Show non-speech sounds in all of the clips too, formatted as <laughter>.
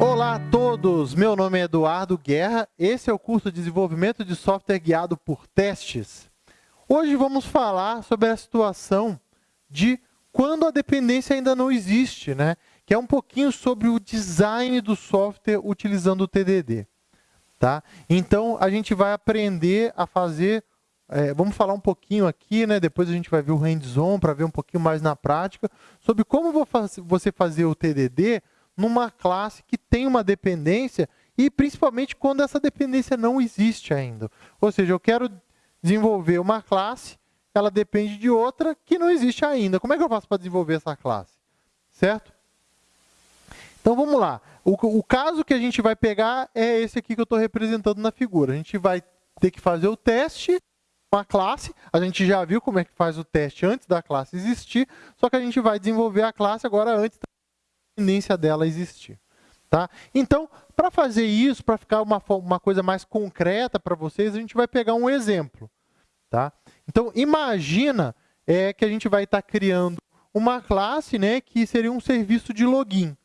Olá a todos, meu nome é Eduardo Guerra, esse é o curso de Desenvolvimento de Software Guiado por Testes. Hoje vamos falar sobre a situação de quando a dependência ainda não existe, né? que é um pouquinho sobre o design do software utilizando o TDD. Tá? Então, a gente vai aprender a fazer, é, vamos falar um pouquinho aqui, né? depois a gente vai ver o hands-on para ver um pouquinho mais na prática, sobre como você fazer o TDD numa classe que tem uma dependência e principalmente quando essa dependência não existe ainda. Ou seja, eu quero desenvolver uma classe, ela depende de outra que não existe ainda. Como é que eu faço para desenvolver essa classe? Certo? Então vamos lá. O, o, caso que a gente vai pegar é esse aqui que eu estou representando na figura. A gente vai ter que fazer o teste uma classe, a gente já viu como é que faz o teste antes da classe existir, só que a gente vai desenvolver a classe agora antes da tendência dela existir. Tá? Então, para fazer isso, para ficar uma, uma coisa mais concreta para vocês, a gente vai pegar um exemplo. Tá? Então, imagina é, que a gente vai estar tá criando uma classe né, que seria um serviço de login.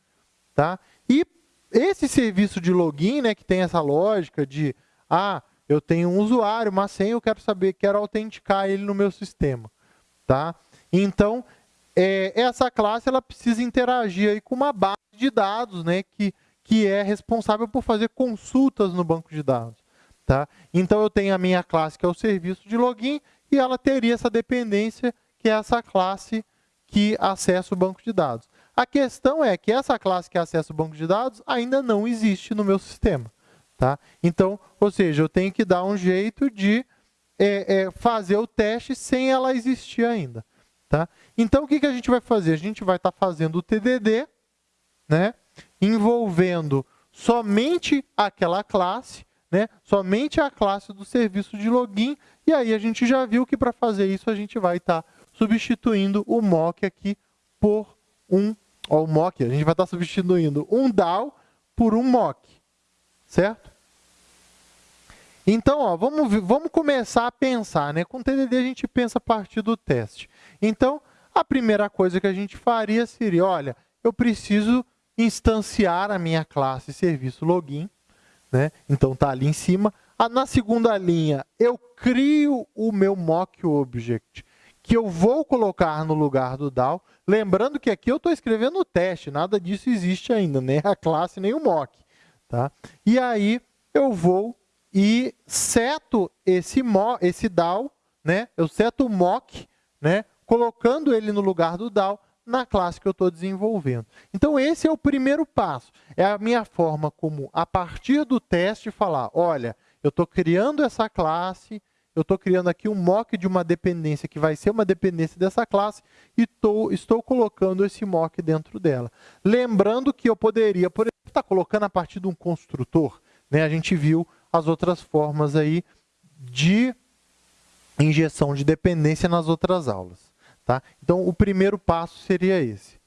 Tá? E esse serviço de login, né, que tem essa lógica de, ah, eu tenho um usuário, uma senha, eu quero saber, quero autenticar ele no meu sistema. Tá? Então, é, essa classe ela precisa interagir aí com uma base de dados, né, que, que é responsável por fazer consultas no banco de dados. Tá? Então, eu tenho a minha classe, que é o serviço de login, e ela teria essa dependência, que é essa classe que acessa o banco de dados. A questão é que essa classe que acessa o banco de dados ainda não existe no meu sistema. Tá? Então, ou seja, eu tenho que dar um jeito de é, é, fazer o teste sem ela existir ainda. Tá? Então, o que, que a gente vai fazer? A gente vai estar tá fazendo o TDD, né, envolvendo somente aquela classe, né, somente a classe do serviço de login, e aí a gente já viu que para fazer isso a gente vai estar tá substituindo o mock aqui por um, ó, o mock, a gente vai estar tá substituindo um DAO por um mock, certo? Então, ó, vamos, vamos começar a pensar. Né? Com o TDD, a gente pensa a partir do teste. Então, a primeira coisa que a gente faria seria, olha, eu preciso instanciar a minha classe serviço login. Né? Então, está ali em cima. Ah, na segunda linha, eu crio o meu mock object, que eu vou colocar no lugar do DAO. Lembrando que aqui eu estou escrevendo o teste, nada disso existe ainda, nem a classe, nem o mock. Tá? E aí, eu vou e seto esse, mo, esse DAO, né? eu seto o mock, né? Colocando ele no lugar do DAO na classe que eu estou desenvolvendo. Então, esse é o primeiro passo. É a minha forma como, a partir do teste, falar, olha, eu estou criando essa classe, eu estou criando aqui um mock de uma dependência que vai ser uma dependência dessa classe e tô, estou colocando esse mock dentro dela. Lembrando que eu poderia, por exemplo, estar tá colocando a partir de um construtor. Né? A gente viu as outras formas aí de injeção de dependência nas outras aulas. Tá? Então, o primeiro passo seria esse.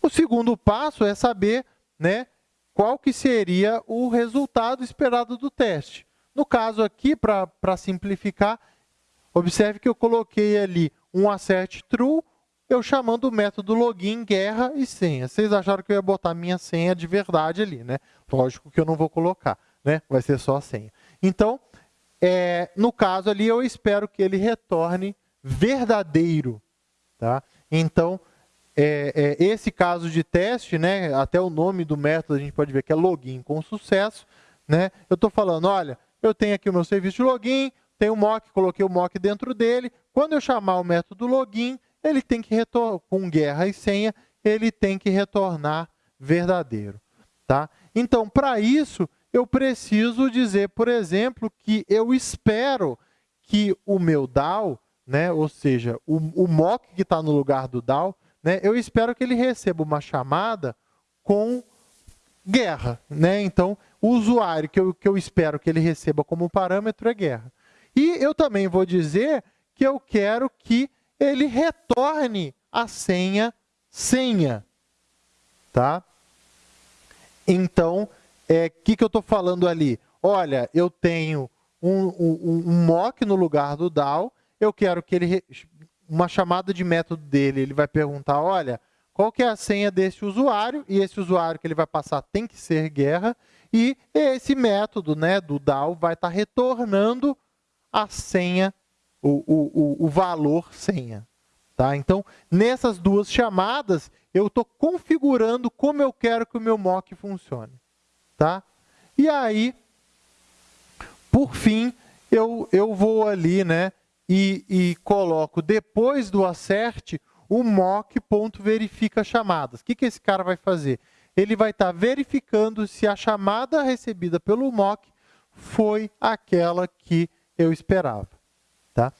O segundo passo é saber né, qual que seria o resultado esperado do teste. No caso aqui, para simplificar, observe que eu coloquei ali um assert true, eu chamando o método login, guerra e senha. Vocês acharam que eu ia botar minha senha de verdade ali, né? Lógico que eu não vou colocar né? vai ser só a senha. Então, é, no caso ali, eu espero que ele retorne verdadeiro. Tá? Então, é, é, esse caso de teste, né, até o nome do método a gente pode ver que é login com sucesso. Né? Eu estou falando, olha, eu tenho aqui o meu serviço de login, tenho o mock, coloquei o mock dentro dele. Quando eu chamar o método login, ele tem que retornar, com guerra e senha, ele tem que retornar verdadeiro. Tá? Então, para isso, eu preciso dizer, por exemplo, que eu espero que o meu DAO, né, ou seja, o, o mock que está no lugar do DAO, né, eu espero que ele receba uma chamada com guerra. Né? Então, o usuário que eu, que eu espero que ele receba como parâmetro é guerra. E eu também vou dizer que eu quero que ele retorne a senha senha. Tá? Então, o é, que, que eu estou falando ali? Olha, eu tenho um, um, um, mock no lugar do DAO, eu quero que ele, uma chamada de método dele, ele vai perguntar, olha, qual que é a senha desse usuário, e esse usuário que ele vai passar tem que ser guerra, e esse método né, do DAO vai estar tá retornando a senha, o, o, o valor senha. Tá? Então, nessas duas chamadas, eu estou configurando como eu quero que o meu mock funcione. Tá? E aí, por fim, eu, eu vou ali né, e, e coloco depois do acerte o mock.verifica chamadas. O que, que esse cara vai fazer? Ele vai estar tá verificando se a chamada recebida pelo mock foi aquela que eu esperava. Tá?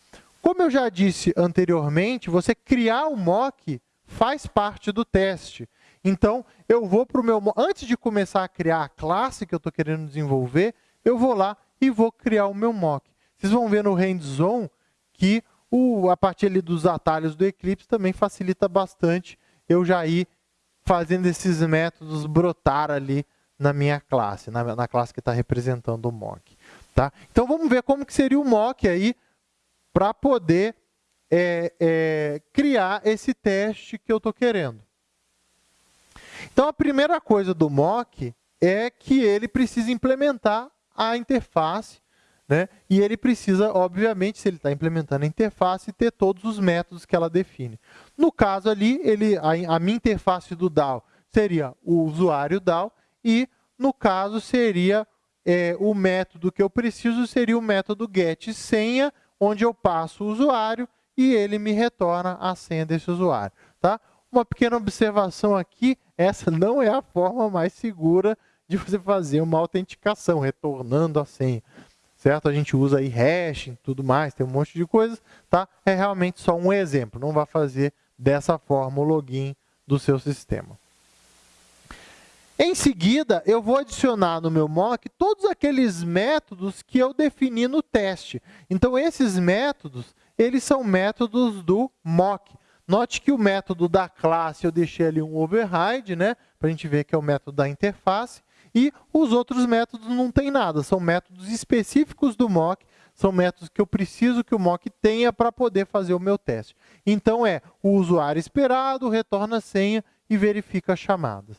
Como eu já disse anteriormente, você criar um mock faz parte do teste. Então, eu vou para o meu... Antes de começar a criar a classe que eu estou querendo desenvolver, eu vou lá e vou criar o meu mock. Vocês vão ver no hands-on que o, a partir ali dos atalhos do Eclipse também facilita bastante eu já ir fazendo esses métodos brotar ali na minha classe, na, na classe que está representando o mock. Tá? Então vamos ver como que seria o mock aí para poder é, é, criar esse teste que eu estou querendo. Então a primeira coisa do mock é que ele precisa implementar a interface né? E ele precisa, obviamente, se ele está implementando a interface, ter todos os métodos que ela define. No caso ali, ele, a, a minha interface do DAO seria o usuário DAO e, no caso, seria é, o método que eu preciso seria o método getSenha, onde eu passo o usuário e ele me retorna a senha desse usuário. Tá? Uma pequena observação aqui, essa <laughs> não é a forma mais segura de você fazer uma autenticação, retornando a senha certo? A gente usa aí hash e tudo mais, tem um monte de coisas, tá? É realmente só um exemplo, não vai fazer dessa forma o login do seu sistema. Em seguida, eu vou adicionar no meu mock todos aqueles métodos que eu defini no teste. Então, esses métodos, eles são métodos do mock. Note que o método da classe eu deixei ali um override, né? Para a gente ver que é o método da interface. E os outros métodos não tem nada, são métodos específicos do mock, são métodos que eu preciso que o mock tenha para poder fazer o meu teste. Então é o usuário esperado, retorna a senha e verifica as chamadas.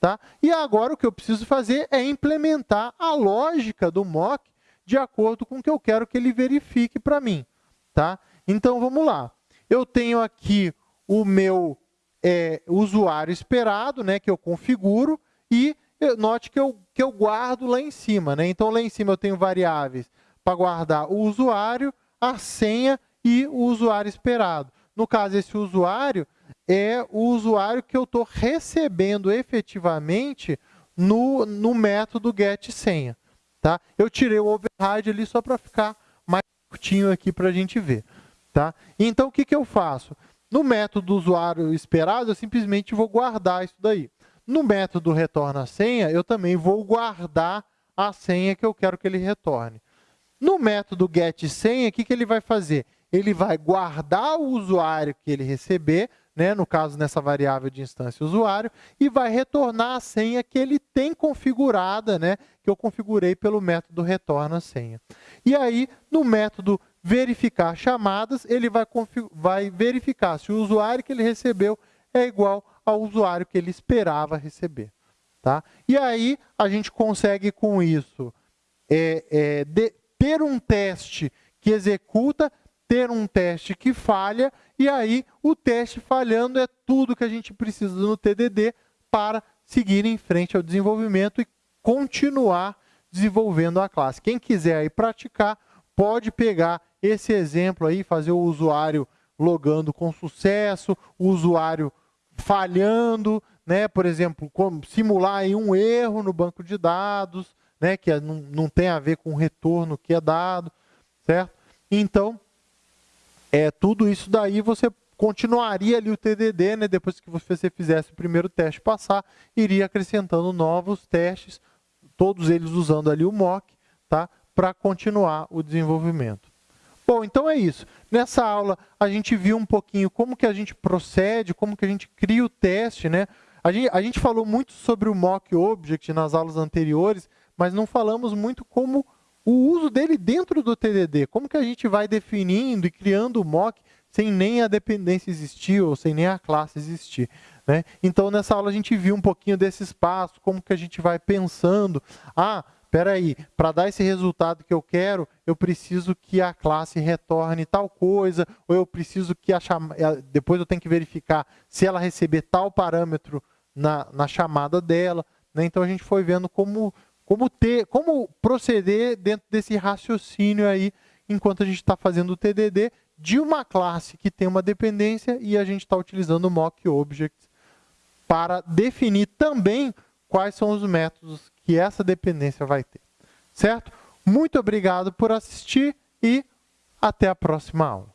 Tá? E agora o que eu preciso fazer é implementar a lógica do mock de acordo com o que eu quero que ele verifique para mim. Tá? Então vamos lá. Eu tenho aqui o meu é, usuário esperado, né, que eu configuro, e note que eu, que eu guardo lá em cima. Né? Então, lá em cima eu tenho variáveis para guardar o usuário, a senha e o usuário esperado. No caso, esse usuário é o usuário que eu estou recebendo efetivamente no, no método getSenha. Tá? Eu tirei o override ali só para ficar mais curtinho aqui para a gente ver. Tá? Então, o que, que eu faço? No método do usuário esperado, eu simplesmente vou guardar isso daí. No método retorna senha, eu também vou guardar a senha que eu quero que ele retorne. No método getSenha, o que, que ele vai fazer? Ele vai guardar o usuário que ele receber, né, no caso nessa variável de instância usuário, e vai retornar a senha que ele tem configurada, né, que eu configurei pelo método retorna senha. E aí, no método verificar chamadas, ele vai, vai verificar se o usuário que ele recebeu é igual ao usuário que ele esperava receber. Tá? E aí a gente consegue com isso é, é, de, ter um teste que executa, ter um teste que falha, e aí o teste falhando é tudo que a gente precisa no TDD para seguir em frente ao desenvolvimento e continuar desenvolvendo a classe. Quem quiser aí praticar, pode pegar esse exemplo aí, fazer o usuário logando com sucesso, o usuário falhando, né? por exemplo, simular um erro no banco de dados, né? que é, não, não tem a ver com o retorno que é dado, certo? Então, é, tudo isso daí você continuaria ali o TDD, né? depois que você fizesse o primeiro teste passar, iria acrescentando novos testes, todos eles usando ali o mock, tá? para continuar o desenvolvimento. Bom, então é isso. Nessa aula, a gente viu um pouquinho como que a gente procede, como que a gente cria o teste. Né? A, gente, a gente falou muito sobre o mock object nas aulas anteriores, mas não falamos muito como o uso dele dentro do TDD. Como que a gente vai definindo e criando o mock sem nem a dependência existir ou sem nem a classe existir. Né? Então, nessa aula a gente viu um pouquinho desse espaço, como que a gente vai pensando. Ah, espera aí, para dar esse resultado que eu quero, eu preciso que a classe retorne tal coisa, ou eu preciso que a chama... depois eu tenho que verificar se ela receber tal parâmetro na, na chamada dela. Né? Então, a gente foi vendo como, como, ter, como proceder dentro desse raciocínio aí, enquanto a gente está fazendo o TDD, de uma classe que tem uma dependência e a gente está utilizando o mock para definir também quais são os métodos que essa dependência vai ter. Certo? Muito obrigado por assistir e até a próxima aula.